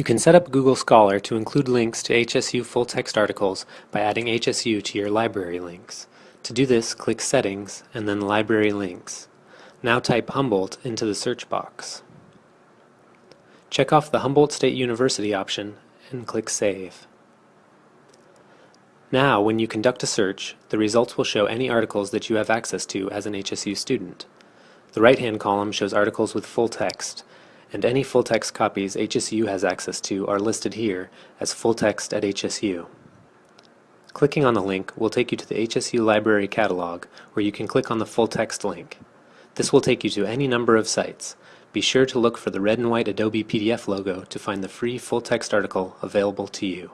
You can set up Google Scholar to include links to HSU full-text articles by adding HSU to your library links. To do this, click Settings and then Library Links. Now type Humboldt into the search box. Check off the Humboldt State University option and click Save. Now, when you conduct a search, the results will show any articles that you have access to as an HSU student. The right-hand column shows articles with full text, and any full-text copies HSU has access to are listed here as full text at HSU. Clicking on the link will take you to the HSU Library Catalog where you can click on the full text link. This will take you to any number of sites. Be sure to look for the red and white Adobe PDF logo to find the free full text article available to you.